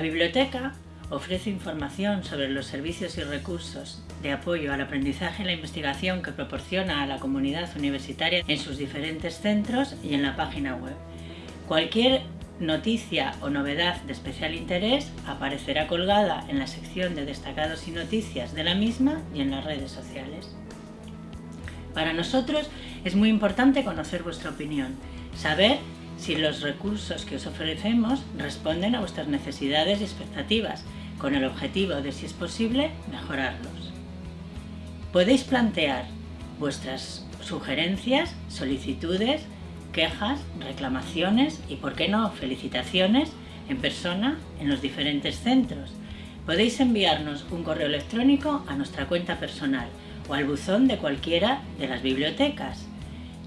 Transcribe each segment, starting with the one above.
biblioteca ofrece información sobre los servicios y recursos de apoyo al aprendizaje y la investigación que proporciona a la comunidad universitaria en sus diferentes centros y en la página web. Cualquier noticia o novedad de especial interés aparecerá colgada en la sección de destacados y noticias de la misma y en las redes sociales. Para nosotros es muy importante conocer vuestra opinión, saber si los recursos que os ofrecemos responden a vuestras necesidades y expectativas, con el objetivo de, si es posible, mejorarlos. Podéis plantear vuestras sugerencias, solicitudes, quejas, reclamaciones y, por qué no, felicitaciones en persona en los diferentes centros. Podéis enviarnos un correo electrónico a nuestra cuenta personal o al buzón de cualquiera de las bibliotecas.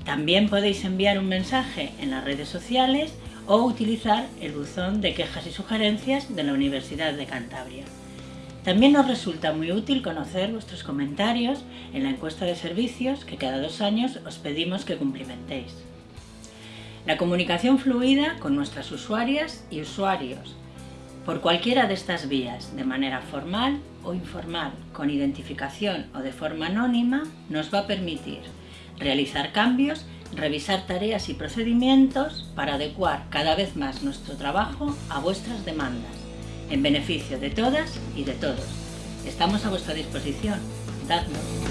También podéis enviar un mensaje en las redes sociales o utilizar el buzón de quejas y sugerencias de la Universidad de Cantabria. También nos resulta muy útil conocer vuestros comentarios en la encuesta de servicios que cada dos años os pedimos que cumplimentéis. La comunicación fluida con nuestras usuarias y usuarios, por cualquiera de estas vías, de manera formal o informal, con identificación o de forma anónima, nos va a permitir realizar cambios, revisar tareas y procedimientos para adecuar cada vez más nuestro trabajo a vuestras demandas, en beneficio de todas y de todos. Estamos a vuestra disposición. Dadnos.